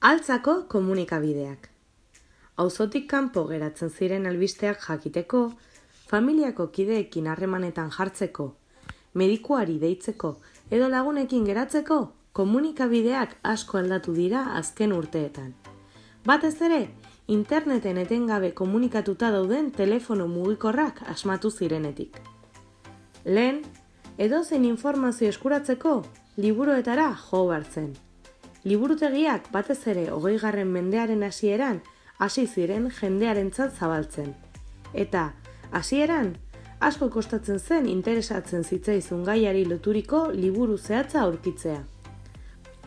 Altzako komunikabideak. Auzotik kanpo geratzen ziren albisteak jakiteko, familiako kideekin harremanetan jartzeko, medikuari deitzeko edo lagunekin geratzeko, komunikabideak asko aldatu dira azken urteetan. Batez ere, interneten etengabe komunikatuta dauden telefono mugikorrak asmatu zirenetik. Lehen, edozen informazio eskuratzeko, liburuetara jo hartzen liburutegiak batez ere hogei garren mendearen hasieran hasi ziren jendearentzat zabaltzen. Eta, hasieran, asko kostatzen zen interesatzen zitzaizun gaiari loturiko liburu zehatza aurkitzea.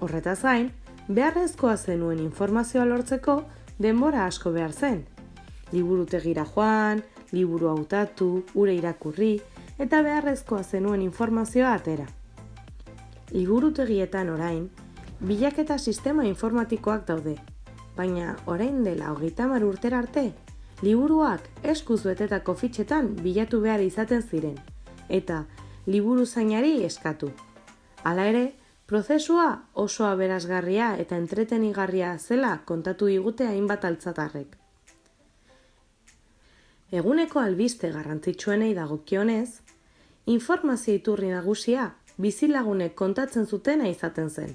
Horretaz gain, beharrezkoa zenuen informazioa lortzeko denbora asko behar zen. Liburutegira joan, liburu hautatu, ure irakurri, eta beharrezkoa zenuen informazioa atera. Liburutegietan orain, Bilaketa sistema informatikoak daude, baina orain dela hogeita mar urtera arte, liburuak eskuz betetako fitxetan bilatu behar izaten ziren, eta liburu zainari eskatu. Hala ere, prozesua oso aberazgarria eta entretenigarria zela kontatu digute hainbat altzatarrek. Eguneko albiste garrantzitsuenei dagokionez, informazio iturri nagusia bizilagunek kontatzen zutena izaten zen.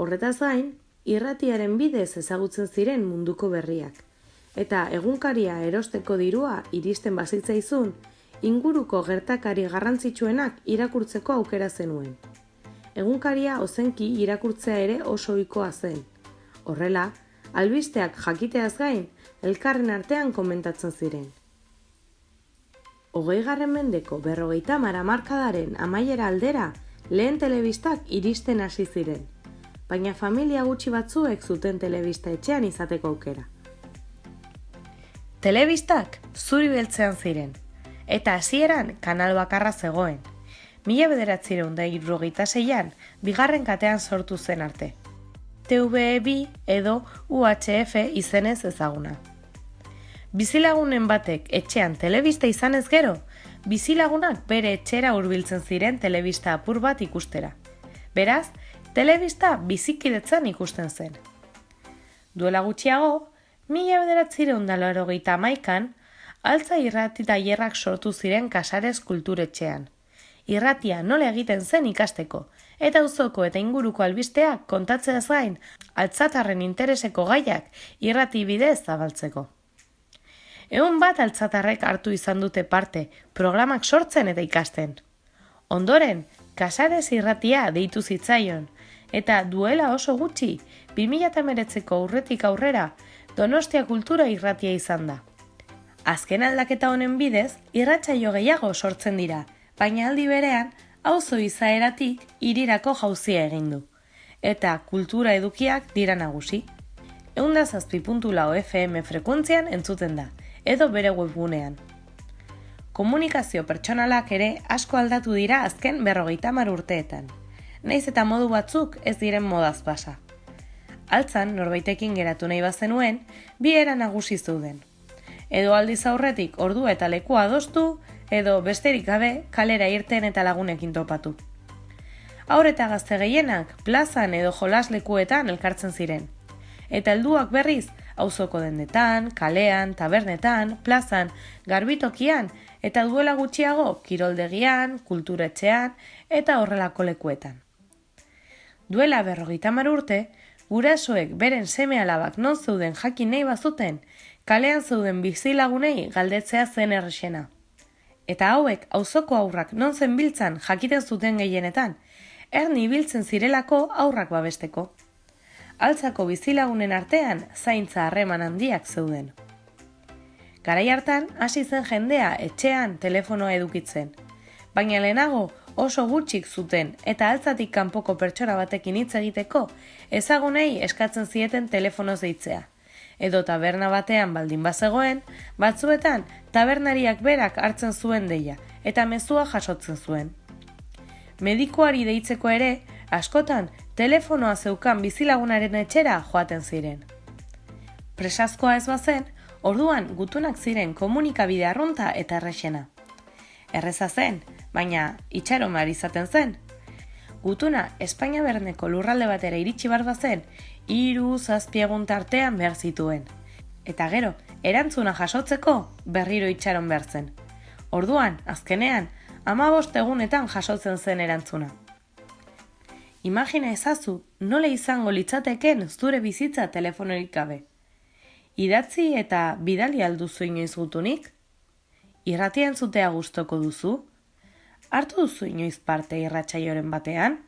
Horretaz gain, irratiaren bidez ezagutzen ziren munduko berriak. Eta egunkaria erosteko dirua iristen bazitzaizun, inguruko gertakari garrantzitsuenak irakurtzeko aukera zenuen. Egunkaria ozenki irakurtzea ere oso ohikoa zen. Horrela, albisteak jakiteaz gain, elkarren artean komentatzen ziren. Hogei garren mendeko berrogeita mara markadaren amaiera aldera, lehen telebistak iristen hasi ziren baina familia gutxi batzuek zuten telebista etxean izateko aukera. Telebistak zuri beltzean ziren, eta hasieran kanal bakarra zegoen. Mila bederatzireun da irrogeita zeian, bigarren katean sortu zen arte. TVB edo UHF izenez ezaguna. Bizilagunen batek etxean telebista izanez gero, bizilagunak bere etxera hurbiltzen ziren telebista apur bat ikustera. Beraz, telebista bizikidetzan ikusten zen. Duela gutxiago, mila bederatzire undalaro gehieta maikan, altza irrati tailerrak sortu ziren kasarez kulturetxean. Irratia nola egiten zen ikasteko, eta uzoko eta inguruko albisteak kontatzea zain, altzatarren intereseko gaiak irrati bidez zabaltzeko. Egun bat altzatarrek hartu izan dute parte, programak sortzen eta ikasten. Ondoren, kasarez irratia deitu zitzaion, eta duela oso gutxi, 2008ko aurretik aurrera, Donostia kultura irratia izan da. Azken aldaketa honen bidez, irratsaio gehiago sortzen dira, baina aldi berean, auzo izaeratik irirako jauzia egin du. Eta kultura edukiak dira nagusi. Eunda zazpi FM frekuentzian entzuten da, edo bere webgunean. Komunikazio pertsonalak ere asko aldatu dira azken berrogeita mar urteetan naiz eta modu batzuk ez diren modaz pasa. Altzan, norbaitekin geratu nahi bazenuen, bi era nagusi zuden. Edo aldiz aurretik ordu eta lekua adostu, edo besterik gabe kalera irten eta lagunekin topatu. Aur eta gazte gehienak plazan edo jolas lekuetan elkartzen ziren. Eta helduak berriz, auzoko dendetan, kalean, tabernetan, plazan, garbitokian eta duela gutxiago kiroldegian, kulturetxean eta horrelako lekuetan. Duela berrogeita urte, gurasoek beren seme alabak non zeuden jakin nahi bazuten, kalean zeuden bizilagunei galdetzea zen errexena. Eta hauek auzoko aurrak non zen biltzan jakiten zuten gehienetan, erni biltzen zirelako aurrak babesteko. Altzako bizilagunen artean zaintza harreman handiak zeuden. Garai hartan hasi zen jendea etxean telefonoa edukitzen, baina lehenago oso gutxik zuten eta altzatik kanpoko pertsona batekin hitz egiteko ezagunei eskatzen zieten telefonoz deitzea. Edo taberna batean baldin bazegoen, batzuetan tabernariak berak hartzen zuen deia eta mezua jasotzen zuen. Medikuari deitzeko ere, askotan telefonoa zeukan bizilagunaren etxera joaten ziren. Presazkoa ez bazen, orduan gutunak ziren komunikabide arrunta eta errexena. Erreza zen, baina itxaron behar izaten zen. Gutuna Espainia berneko lurralde batera iritsi bar bazen, hiru zazpiegun tartean behar zituen. Eta gero, erantzuna jasotzeko berriro itxaron behar zen. Orduan, azkenean, amabost egunetan jasotzen zen erantzuna. Imagina ezazu, nola izango litzateken zure bizitza telefonorik gabe. Idatzi eta bidali alduzu inoiz gutunik? Irratian zutea gustoko duzu? Hartu duzu inoiz parte irratsaioren batean?